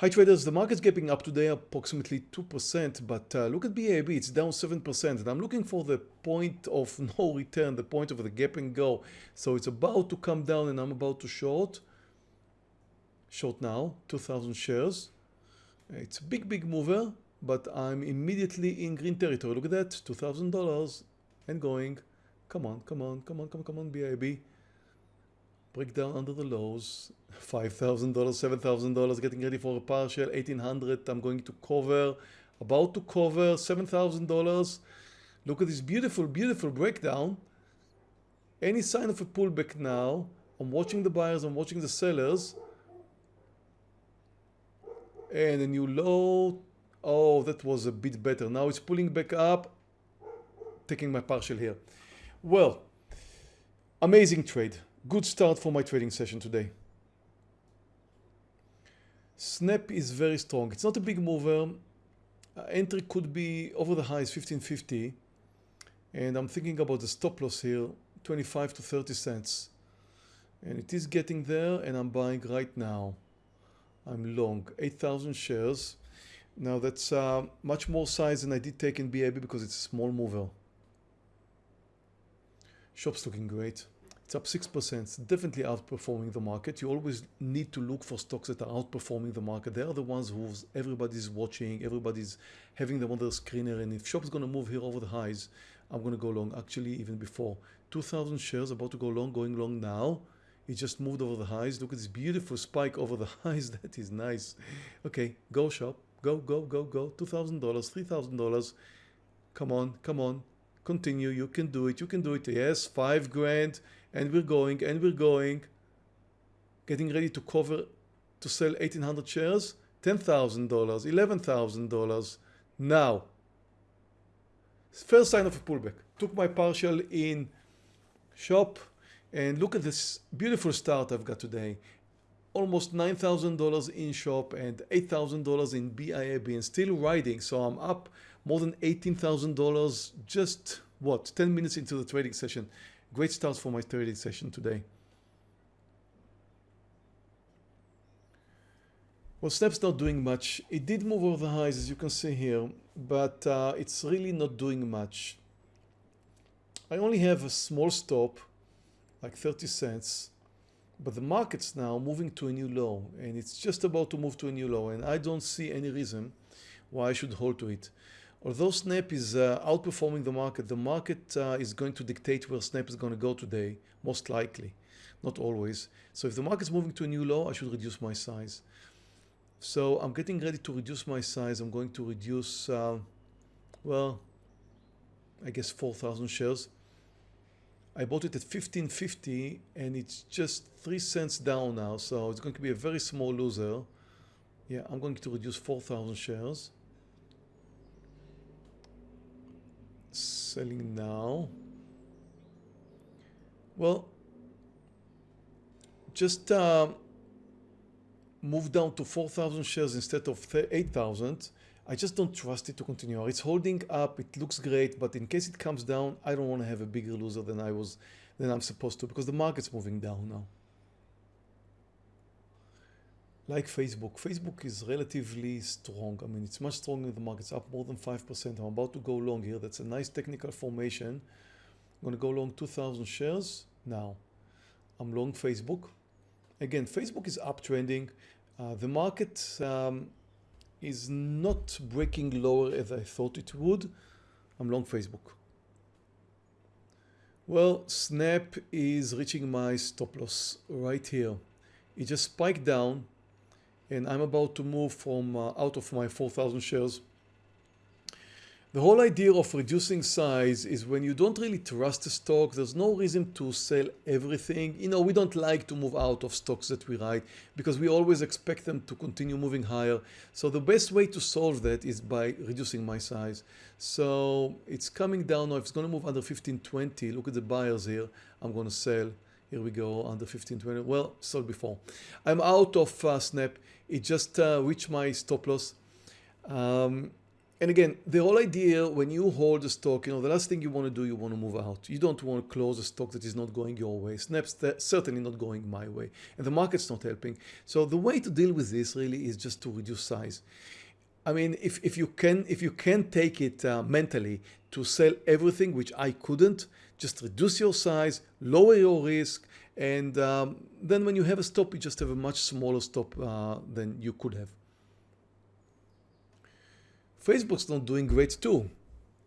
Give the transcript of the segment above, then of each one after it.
Hi traders, the market's gapping up today approximately 2%, but uh, look at BIIB, it's down 7%. And I'm looking for the point of no return, the point of the gap and go. So it's about to come down and I'm about to short. Short now, 2,000 shares. It's a big, big mover, but I'm immediately in green territory. Look at that, $2,000 and going. Come on, come on, come on, come on, come on, BIIB breakdown under the lows $5,000 $7,000 getting ready for a partial 1800 I'm going to cover about to cover $7,000 look at this beautiful beautiful breakdown. Any sign of a pullback now I'm watching the buyers I'm watching the sellers. And a new low. Oh that was a bit better. Now it's pulling back up. Taking my partial here. Well amazing trade Good start for my trading session today. Snap is very strong. It's not a big mover. Uh, entry could be over the highs 1550 and I'm thinking about the stop loss here 25 to 30 cents and it is getting there and I'm buying right now. I'm long 8,000 shares. Now that's uh, much more size than I did take in BIIB because it's a small mover. Shop's looking great. It's up 6%, it's definitely outperforming the market. You always need to look for stocks that are outperforming the market. They are the ones who everybody's watching, everybody's having them on their screener. And if shop's going to move here over the highs, I'm going to go long. Actually, even before 2,000 shares about to go long, going long now. It just moved over the highs. Look at this beautiful spike over the highs. That is nice. Okay, go shop. Go, go, go, go. $2,000, $3,000. Come on, come on. Continue. You can do it. You can do it. Yes, five grand and we're going and we're going getting ready to cover to sell 1800 shares $10,000 $11,000 now first sign of a pullback. Took my partial in shop and look at this beautiful start I've got today. Almost $9,000 in shop and $8,000 in BIIB and still riding. So I'm up more than $18,000 just what 10 minutes into the trading session Great start for my trading session today. Well, Snap's not doing much. It did move over the highs, as you can see here, but uh, it's really not doing much. I only have a small stop, like 30 cents, but the market's now moving to a new low, and it's just about to move to a new low, and I don't see any reason why I should hold to it. Although Snap is uh, outperforming the market, the market uh, is going to dictate where Snap is going to go today, most likely, not always. So if the market's moving to a new low, I should reduce my size. So I'm getting ready to reduce my size. I'm going to reduce, uh, well, I guess 4,000 shares. I bought it at 1550 and it's just 3 cents down now. So it's going to be a very small loser. Yeah, I'm going to reduce 4,000 shares. Selling now. Well, just uh, move down to 4,000 shares instead of 8,000. I just don't trust it to continue. It's holding up. It looks great, but in case it comes down, I don't want to have a bigger loser than I was than I'm supposed to because the market's moving down now like Facebook. Facebook is relatively strong. I mean, it's much stronger than the market. It's up more than 5%. I'm about to go long here. That's a nice technical formation. I'm going to go long 2,000 shares now. I'm long Facebook. Again, Facebook is uptrending. Uh, the market um, is not breaking lower as I thought it would. I'm long Facebook. Well, Snap is reaching my stop loss right here. It just spiked down and I'm about to move from uh, out of my 4,000 shares. The whole idea of reducing size is when you don't really trust the stock, there's no reason to sell everything. You know, we don't like to move out of stocks that we write because we always expect them to continue moving higher. So the best way to solve that is by reducing my size. So it's coming down now. If it's going to move under 1520, look at the buyers here. I'm going to sell. Here we go under 1520. Well, sold before. I'm out of uh, Snap. It just uh, reached my stop loss. Um, and again, the whole idea when you hold a stock, you know, the last thing you want to do, you want to move out. You don't want to close a stock that is not going your way. Snap's certainly not going my way, and the market's not helping. So the way to deal with this really is just to reduce size. I mean, if, if you can if you can take it uh, mentally to sell everything, which I couldn't, just reduce your size, lower your risk, and um, then when you have a stop, you just have a much smaller stop uh, than you could have. Facebook's not doing great too.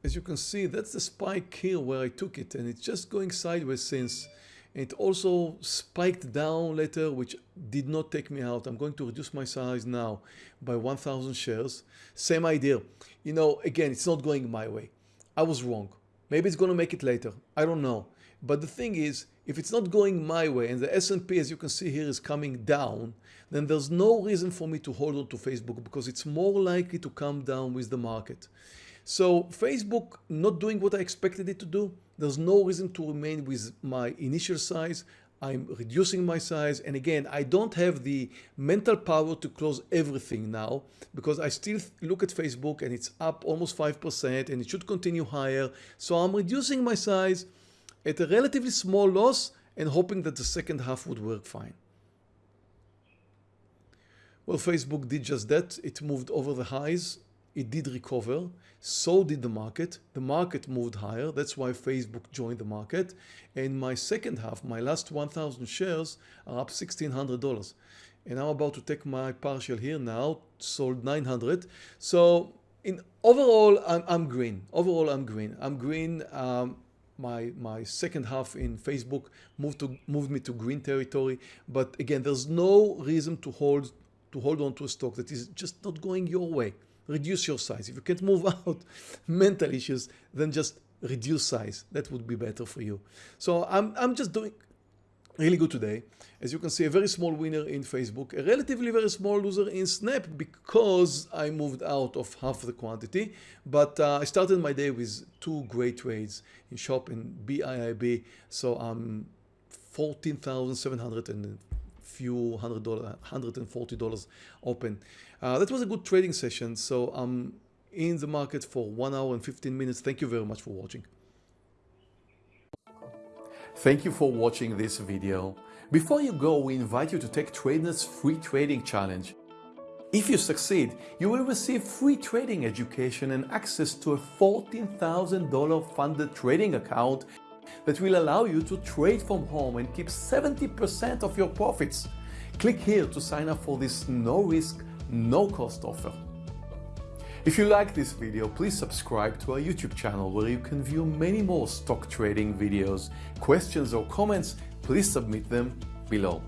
As you can see, that's the spike here where I took it and it's just going sideways since. It also spiked down later, which did not take me out. I'm going to reduce my size now by 1,000 shares. Same idea. You know, again, it's not going my way. I was wrong. Maybe it's going to make it later. I don't know. But the thing is, if it's not going my way and the S&P, as you can see here, is coming down, then there's no reason for me to hold on to Facebook because it's more likely to come down with the market. So Facebook not doing what I expected it to do, there's no reason to remain with my initial size. I'm reducing my size. And again, I don't have the mental power to close everything now because I still look at Facebook and it's up almost 5% and it should continue higher. So I'm reducing my size at a relatively small loss and hoping that the second half would work fine. Well, Facebook did just that. It moved over the highs. It did recover. So did the market. The market moved higher. That's why Facebook joined the market. And my second half, my last 1,000 shares are up $1,600. And I'm about to take my partial here now, sold 900. So in overall, I'm, I'm green. Overall, I'm green. I'm green. Um, my my second half in Facebook moved to moved me to green territory. But again, there's no reason to hold to hold on to a stock that is just not going your way. Reduce your size. If you can't move out mental issues, then just reduce size. That would be better for you. So I'm, I'm just doing really good today. As you can see, a very small winner in Facebook, a relatively very small loser in Snap because I moved out of half the quantity. But uh, I started my day with two great trades in Shop and BIIB. So I'm 14,700 and few hundred dollars, $140 open. Uh, that was a good trading session. So I'm in the market for one hour and 15 minutes. Thank you very much for watching. Thank you for watching this video. Before you go, we invite you to take Trader's free trading challenge. If you succeed, you will receive free trading education and access to a $14,000 funded trading account that will allow you to trade from home and keep 70% of your profits. Click here to sign up for this no risk, no cost offer. If you like this video, please subscribe to our YouTube channel where you can view many more stock trading videos. Questions or comments, please submit them below.